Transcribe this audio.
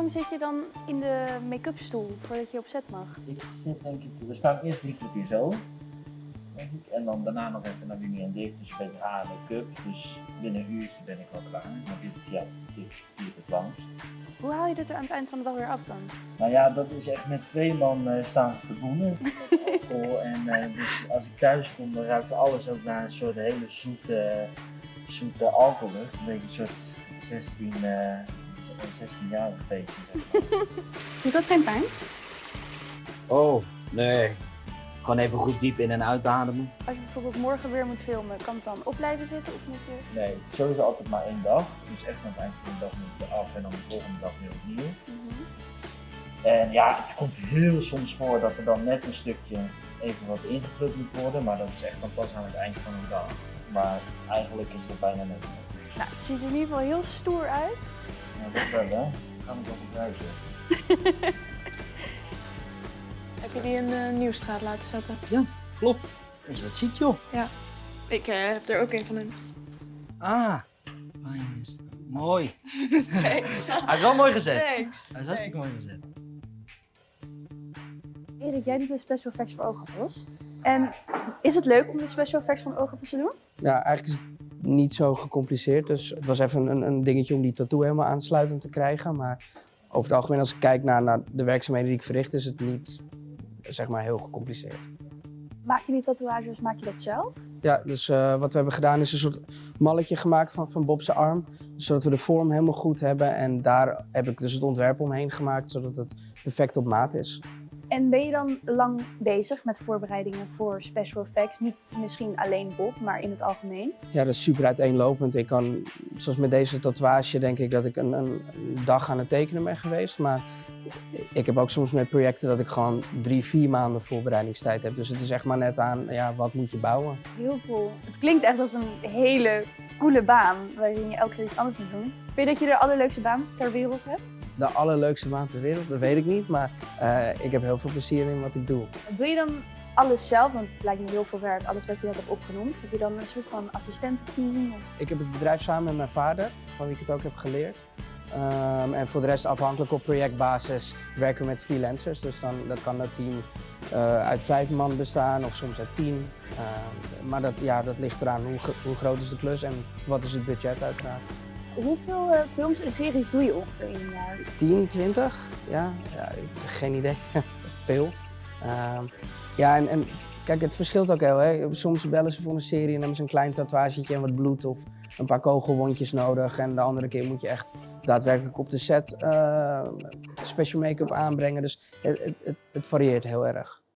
lang zit je dan in de make-up stoel voordat je op set mag? Ik zit denk ik, we staan eerst drie kwartier zo. Denk ik. En dan daarna nog even naar Winnie en Dick, dus beetje haar make-up. Dus binnen een uurtje ben ik wel klaar. Maar dit, ja, dit duurt het langst. Hoe haal je dit er aan het eind van de dag weer af dan? Nou ja, dat is echt met twee man eh, staan te boenen. En eh, dus als ik thuis kom, dan ruikt alles ook naar een soort hele zoete, zoete alcohollucht. Een beetje een soort 16, eh 16-jarig feestje. Doet dat geen pijn? Oh, nee. Gewoon even goed diep in- en uitademen. Als je bijvoorbeeld morgen weer moet filmen, kan het dan op blijven zitten of moet je... Nee, het is sowieso altijd maar één dag. Dus echt aan het eind van de dag moet je af en dan de volgende dag weer opnieuw. Mhm. En ja, het komt heel soms voor dat er dan net een stukje even wat ingeplukt moet worden. Maar dat is echt dan pas aan het eind van de dag. Maar eigenlijk is dat bijna net. Nou, het ziet er in ieder geval heel stoer uit. Ja, dat wel hè. Gaan we toch gebruiken. Heb je die in de nieuwstraat laten zetten? Klopt. Dat je dat ziet, joh. Ik eh, heb er ook een van hun. Ah. Fijn is het. Mooi. Thanks. Hij is wel mooi gezet. Thanks. Hij is hartstikke mooi gezet. Erik, jij doet de special effects voor oogappels. En is het leuk om de special effects van oogappels te doen? Ja, eigenlijk is het niet zo gecompliceerd. Dus het was even een, een dingetje om die tattoo helemaal aansluitend te krijgen. Maar over het algemeen, als ik kijk naar, naar de werkzaamheden die ik verricht, is het niet zeg maar heel gecompliceerd. Maak je die tatoeages, maak je dat zelf? Ja, dus eh, wat we hebben gedaan is een soort malletje gemaakt van, van Bob's arm. Zodat we de vorm helemaal goed hebben. En daar heb ik dus het ontwerp omheen gemaakt, zodat het perfect op maat is. En ben je dan lang bezig met voorbereidingen voor special effects? Niet misschien alleen Bob, maar in het algemeen? Ja, dat is super uiteenlopend. Ik kan, zoals met deze tatoeage, denk ik dat ik een, een dag aan het tekenen ben geweest. Maar ik heb ook soms met projecten dat ik gewoon drie, vier maanden voorbereidingstijd heb. Dus het is echt maar net aan, ja, wat moet je bouwen? Heel cool. Het klinkt echt als een hele coole baan waarin je elke keer iets anders moet doen. Vind je dat je de allerleukste baan ter wereld hebt? De allerleukste baan ter wereld, dat weet ik niet. Maar eh, ik heb heel veel plezier in wat ik doe. Doe je dan alles zelf? Want het lijkt me heel veel werk, alles wat je net hebt opgenoemd. Heb je dan een soort van assistententeam? Of... Ik heb het bedrijf samen met mijn vader, van wie ik het ook heb geleerd. Ehm, en voor de rest afhankelijk op projectbasis werken we met freelancers. Dus dan, kan dat team eh, uit vijf man bestaan of soms uit tien. Ehm, maar dat, ja, dat ligt eraan hoe, hoe groot is de klus en wat is het budget uiteraard. Hoeveel eh, films en series doe je ongeveer in een jaar? 10, 20? Ja, ja geen idee. Veel. Ehm, ja, en, en kijk, het verschilt ook heel. Hè. Soms bellen ze voor een serie en hebben ze een klein tatoeagetje en wat bloed of een paar kogelwondjes nodig. En de andere keer moet je echt daadwerkelijk op de set eh, special make-up aanbrengen. Dus het, het, het varieert heel erg.